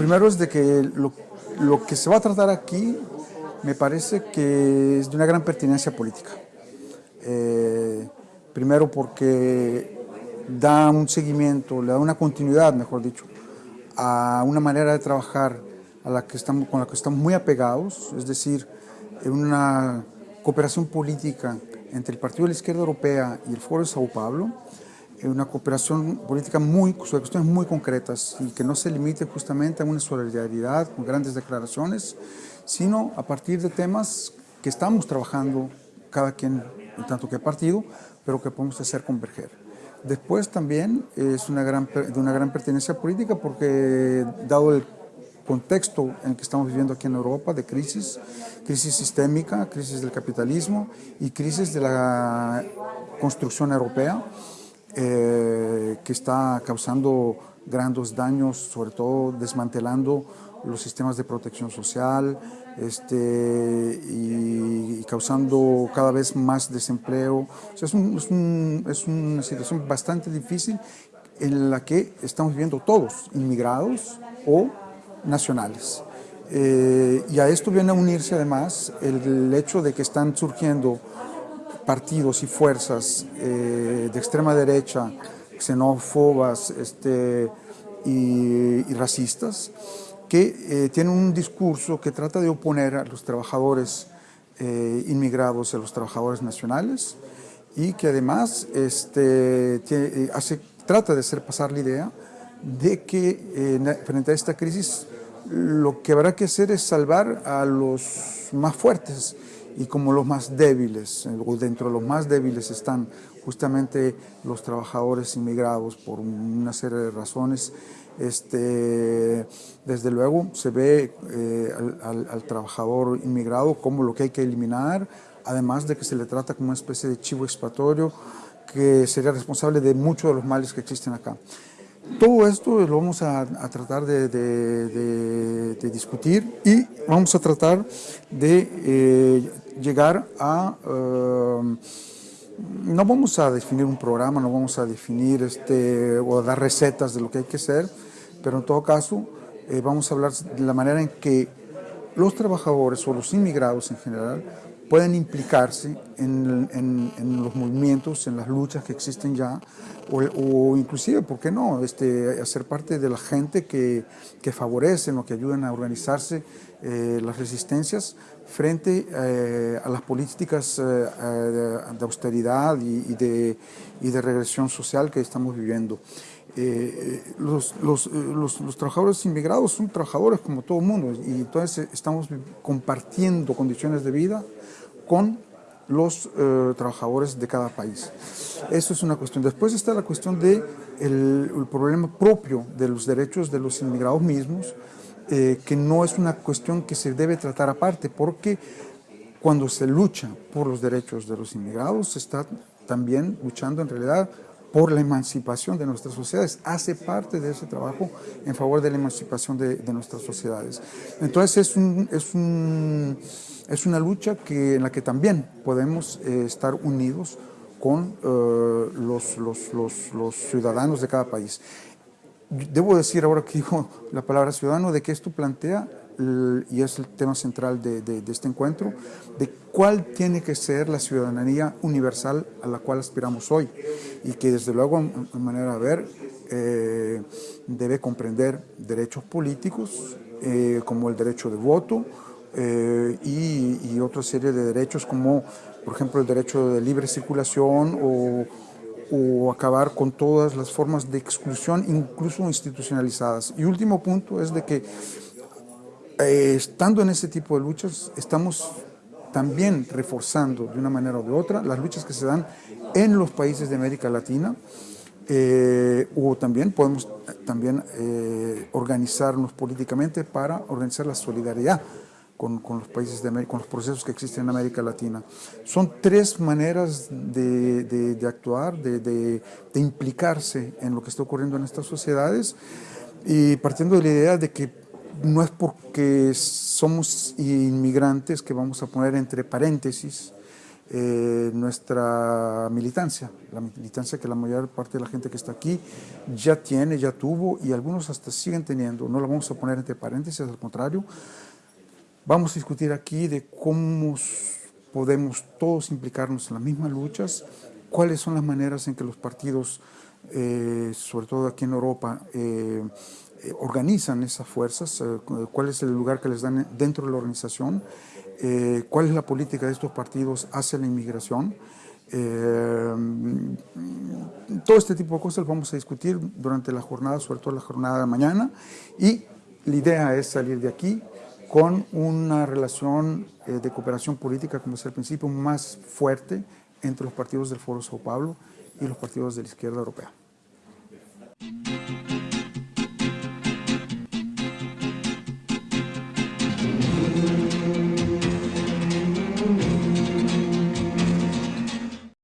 primero es de que lo, lo, que se va a tratar aquí me parece que es de una gran pertinencia política. Eh, primero porque da un seguimiento, le da una continuidad, mejor dicho, a una manera de trabajar a la que estamos, con la que estamos muy apegados, es decir, una cooperación política entre el Partido de la Izquierda Europea y el Foro de Sao Paulo, una cooperación política muy, sobre cuestiones muy concretas y que no se limite justamente a una solidaridad con grandes declaraciones, sino a partir de temas que estamos trabajando cada quien en tanto que partido, pero que podemos hacer converger. Después también es una gran, de una gran pertenencia política porque dado el contexto en que estamos viviendo aquí en Europa de crisis, crisis sistémica, crisis del capitalismo y crisis de la construcción europea, eh, que está causando grandes daños, sobre todo desmantelando los sistemas de protección social este, y, causando cada vez más desempleo. es, es, una situación bastante difícil en la que estamos viviendo todos, inmigrados o nacionales. Eh, y a esto viene a unirse además el hecho de que están surgiendo partidos y fuerzas eh, de extrema derecha, xenófobas este, y, racistas, que eh, tienen un discurso que trata de oponer a los trabajadores eh, inmigrados a los trabajadores nacionales y que además este, hace, trata de hacer pasar la idea de que frente a esta crisis lo que habrá que hacer es salvar a los más fuertes y como los más débiles, o dentro de los más débiles están justamente los trabajadores inmigrados por una serie de razones, este, desde luego se ve eh, al, trabajador inmigrado como lo que hay que eliminar, además de que se le trata como una especie de chivo expiatorio que sería responsable de muchos de los males que existen acá. Todo esto lo vamos a, tratar de, discutir y vamos a tratar de eh, llegar a... Eh, no vamos a definir un programa, no vamos a definir este, o dar recetas de lo que hay que hacer, pero en todo caso eh, vamos a hablar de la manera en que los trabajadores o los inmigrados en general pueden implicarse en, los movimientos, en las luchas que existen ya, o, inclusive, ¿por qué no?, este, hacer parte de la gente que, que favorecen o que ayudan a organizarse eh, las resistencias frente eh, a las políticas eh, de austeridad y, de, y, de, regresión social que estamos viviendo. Los, los, los, los, trabajadores inmigrados son trabajadores como todo el mundo y entonces estamos compartiendo condiciones de vida con los eh, trabajadores de cada país. Eso es una cuestión. Después está la cuestión del de el problema propio de los derechos de los inmigrados mismos, eh, que no es una cuestión que se debe tratar aparte, porque cuando se lucha por los derechos de los inmigrados, se está también luchando en realidad por la emancipación de nuestras sociedades, hace parte de ese trabajo en favor de la emancipación de, de nuestras sociedades. Entonces es un, es un es una lucha que, en la que también podemos eh, estar unidos con eh, los, los, los, los, ciudadanos de cada país. Debo decir ahora que digo la palabra ciudadano, de que esto plantea, y es el tema central de, de, este encuentro, de cuál tiene que ser la ciudadanía universal a la cual aspiramos hoy, y que desde luego, en manera de ver, eh, debe comprender derechos políticos, como el derecho de voto, eh, y, otra serie de derechos como, por ejemplo, el derecho de libre circulación o, acabar con todas las formas de exclusión, incluso institucionalizadas. Y último punto es de que eh, estando en ese tipo de luchas, estamos también reforzando de una manera o de otra las luchas que se dan en los países de América Latina, eh, o también podemos también organizarnos políticamente para organizar la solidaridad con, los países de América, con los procesos que existen en América Latina. Son tres maneras de, actuar, de, implicarse en lo que está ocurriendo en estas sociedades y partiendo de la idea de que no es porque somos inmigrantes que vamos a poner entre paréntesis eh, nuestra militancia, la militancia que la mayor parte de la gente que está aquí ya tiene, ya tuvo y algunos hasta siguen teniendo. No la vamos a poner entre paréntesis, al contrario. Vamos a discutir aquí de cómo podemos todos implicarnos en las mismas luchas, cuáles son las maneras en que los partidos, eh, sobre todo aquí en Europa, eh, organizan esas fuerzas, cuál es el lugar que les dan dentro de la organización, eh, cuál es la política de estos partidos hacia la inmigración. Eh, todo este tipo de cosas vamos a discutir durante la jornada, sobre todo la jornada de mañana, y la idea es salir de aquí con una relación eh, de cooperación política, como decía al principio, más fuerte entre los partidos del Foro Sao Paulo y los partidos de la izquierda europea.